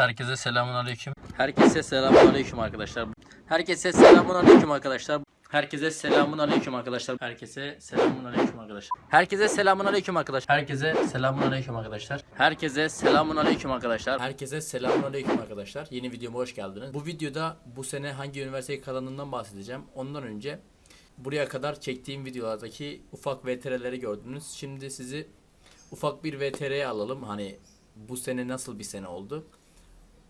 Herkese selamun aleyküm. Herkese selamun aleyküm arkadaşlar. Herkese selamun aleyküm arkadaşlar. Herkese selamun aleyküm arkadaşlar. Herkese selamun aleyküm arkadaşlar. Herkese selamun aleyküm arkadaşlar. Herkese selamun aleyküm arkadaşlar. Herkese selamun aleyküm arkadaşlar. Herkese selamun aleyküm arkadaşlar. Yeni videoma hoş geldiniz. Bu videoda bu sene hangi üniversiteye kazandığımdan bahsedeceğim. Ondan önce buraya kadar çektiğim videolardaki ufak VTR'leri gördünüz. Şimdi sizi ufak bir VTR'ye alalım. Hani bu sene nasıl bir sene oldu?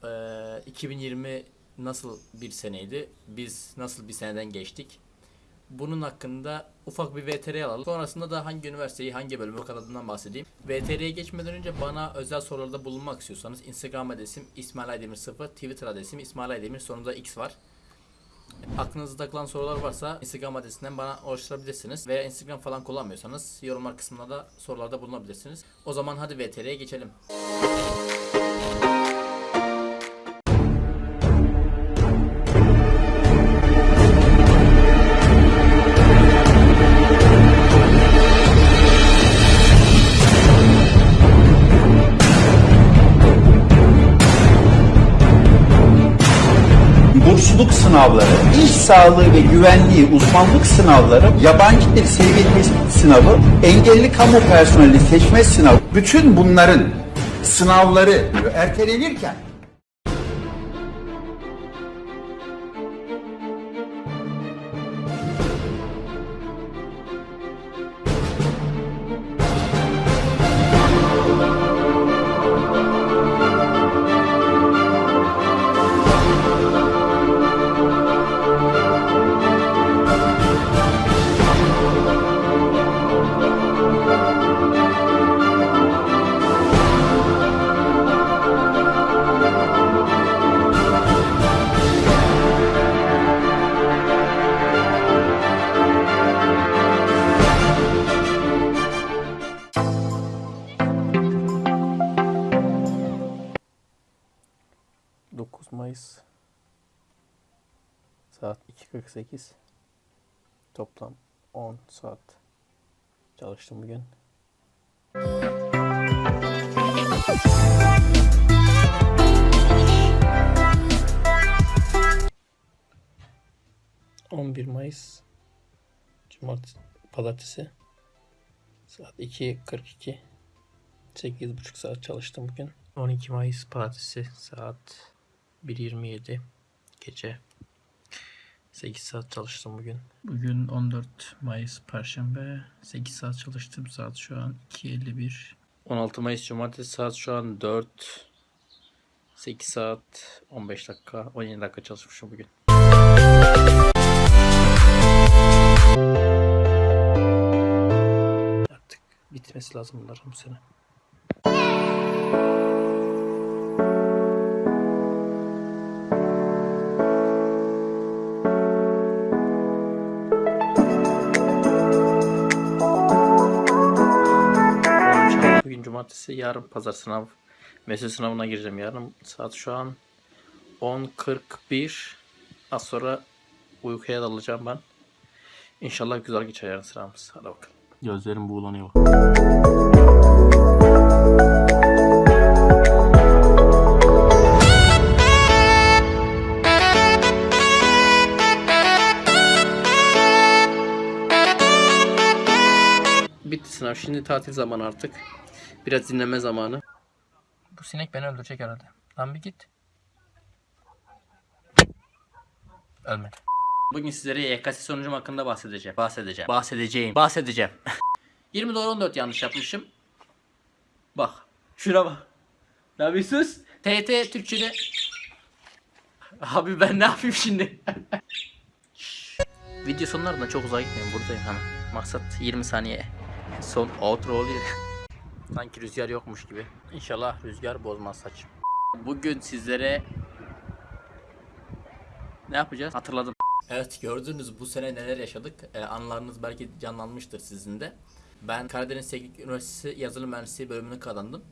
Ee, 2020 nasıl bir seneydi? Biz nasıl bir seneden geçtik? Bunun hakkında ufak bir VTR alalım. Sonrasında da hangi üniversiteyi, hangi bölümü kazandığından bahsedeyim. VTR'ye geçmeden önce bana özel sorularda bulunmak istiyorsanız Instagram adresim İsmail Aydemir 0, Twitter adresim İsmail Aydemir sonunda X var. Aklınızda takılan sorular varsa Instagram adresinden bana ulaştırabilirsiniz. Veya Instagram falan kullanmıyorsanız yorumlar kısmına da sorularda bulunabilirsiniz. O zaman hadi VTR'ye geçelim. Sınavları, iş sağlığı ve güvenliği uzmanlık sınavları, yabancı dil seviye sınavı, engelli kamu personeli seçme sınavı, bütün bunların sınavları ertelenirken Mayıs saat 2.48 toplam 10 saat çalıştım bugün. ...11 Mayıs... ...Cumartesi... Pazartesi... ...saat 2.42... ...8.30 saat çalıştım bugün. 12 Mayıs Pazartesi... ...saat... 1.27 gece 8 saat çalıştım bugün. Bugün 14 Mayıs Perşembe 8 saat çalıştım saat şu an 2.51 16 Mayıs Cumartesi saat şu an 4 8 saat 15 dakika 17 dakika çalışmışım bugün. Artık bitmesi lazım bunların bu sene. Cumartesi, yarın pazar sınav. Meslek sınavına gireceğim yarın. Saat şu an 10.41. Az sonra uykuya dalacağım ben. İnşallah güzel geçer yarın sınavımız. Hadi bakalım. Gözlerim buğulanıyor. Bitti sınav. Şimdi tatil zamanı artık. Biraz dinleme zamanı. Bu sinek beni öldürecek herhalde. Lan bir git. Ölmedi. Bugün sizlere YKS sonucum hakkında bahsedeceğim. Bahsedeceğim. Bahsedeceğim. Bahsedeceğim. 20 dolar 14 yanlış yapmışım. Bak. Şuna bak. Ne yapıyorsunuz? TT Türkçe'de. Abi ben ne yapayım şimdi? Video sonlarında çok uzağa gitmeyin. Buradayım hemen. Maksat 20 saniye. Son outro oluyor. Sanki rüzgar yokmuş gibi. İnşallah rüzgar bozmaz saçım. Bugün sizlere ne yapacağız? Hatırladım. Evet gördünüz bu sene neler yaşadık. Ee, anılarınız belki canlanmıştır sizin de. Ben Karadeniz Teknik Üniversitesi Yazılım Mühendisliği bölümünü kazandım.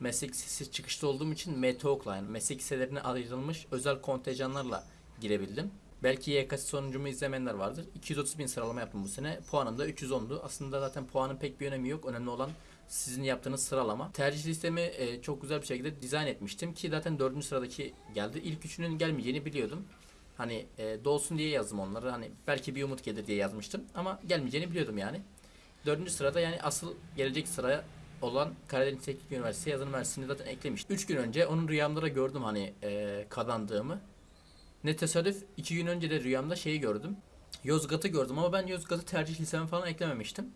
Meslek lisesi çıkışta olduğum için MTOK'la yani meslek liselerine ayrılmış özel kontenjanlarla girebildim. Belki YKS sonucumu izlemeyenler vardır. 230 bin sıralama yaptım bu sene. Puanım da 310'du. Aslında zaten puanın pek bir önemi yok. Önemli olan sizin yaptığınız sıralama. Tercih listemi e, çok güzel bir şekilde dizayn etmiştim ki zaten dördüncü sıradaki geldi. İlk üçünün gelmeyeceğini biliyordum. Hani e, dolsun diye yazdım onları. Hani belki bir umut gelir diye yazmıştım ama gelmeyeceğini biliyordum yani. Dördüncü sırada yani asıl gelecek sıraya olan Karadeniz Teknik Üniversitesi yazılım üniversitesini zaten eklemiştim. 3 gün önce onun rüyamda da gördüm hani e, kazandığımı. Ne tesadüf 2 gün önce de rüyamda şeyi gördüm. Yozgat'ı gördüm ama ben Yozgat'ı tercih listeme falan eklememiştim.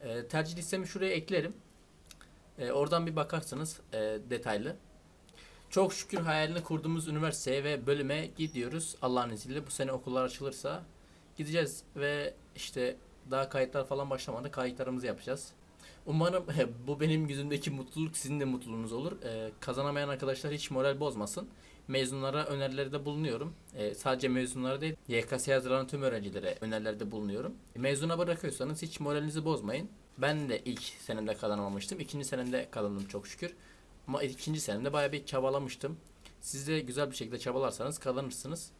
E, tercih listemi şuraya eklerim. E, oradan bir bakarsınız e, detaylı. Çok şükür hayalini kurduğumuz üniversiteye ve bölüme gidiyoruz. Allah'ın izniyle bu sene okullar açılırsa gideceğiz ve işte daha kayıtlar falan başlamadı. Kayıtlarımızı yapacağız. Umarım bu benim yüzümdeki mutluluk sizin de mutluluğunuz olur. Ee, kazanamayan arkadaşlar hiç moral bozmasın. Mezunlara önerilerde bulunuyorum. Ee, sadece mezunlara değil, YKS hazırlanan tüm öğrencilere önerilerde bulunuyorum. Mezuna bırakıyorsanız hiç moralinizi bozmayın. Ben de ilk senemde kazanamamıştım. İkinci senemde kazandım çok şükür. Ama ikinci senemde bayağı bir çabalamıştım. Siz de güzel bir şekilde çabalarsanız kazanırsınız.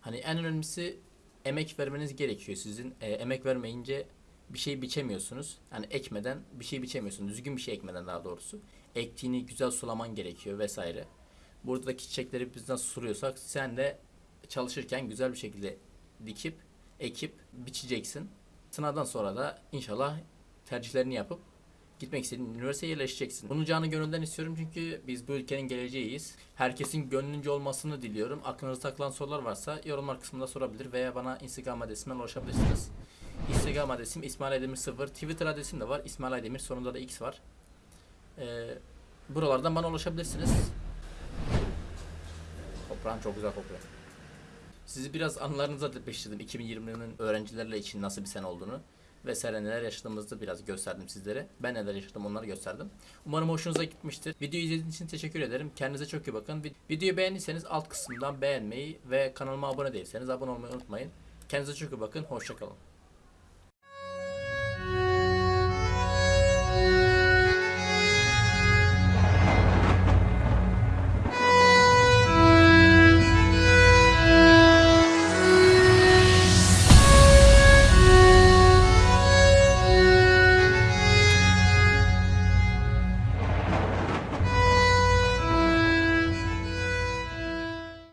Hani en önemlisi emek vermeniz gerekiyor sizin. Ee, emek vermeyince bir şey biçemiyorsunuz. Yani ekmeden bir şey biçemiyorsunuz. Düzgün bir şey ekmeden daha doğrusu. Ektiğini güzel sulaman gerekiyor vesaire. Buradaki çiçekleri biz nasıl suluyorsak sen de çalışırken güzel bir şekilde dikip, ekip, biçeceksin. Sınavdan sonra da inşallah tercihlerini yapıp gitmek istediğin üniversiteye yerleşeceksin. Bunu canı gönülden istiyorum çünkü biz bu ülkenin geleceğiyiz. Herkesin gönlünce olmasını diliyorum. Aklınızda takılan sorular varsa yorumlar kısmında sorabilir veya bana Instagram adresimden ulaşabilirsiniz. Instagram adresim İsmail Aydemir 0. Twitter adresim de var. İsmail Aydemir sonunda da X var. Ee, buralardan bana ulaşabilirsiniz. Toprağın çok güzel kokuyor. Sizi biraz anılarınıza depreştirdim 2020'nin öğrencilerle için nasıl bir sene olduğunu vesaire neler yaşadığımızı biraz gösterdim sizlere. Ben neler yaşadım onları gösterdim. Umarım hoşunuza gitmiştir. Videoyu izlediğiniz için teşekkür ederim. Kendinize çok iyi bakın. Vid- Videoyu beğendiyseniz alt kısımdan beğenmeyi ve kanalıma abone değilseniz abone olmayı unutmayın. Kendinize çok iyi bakın. Hoşçakalın.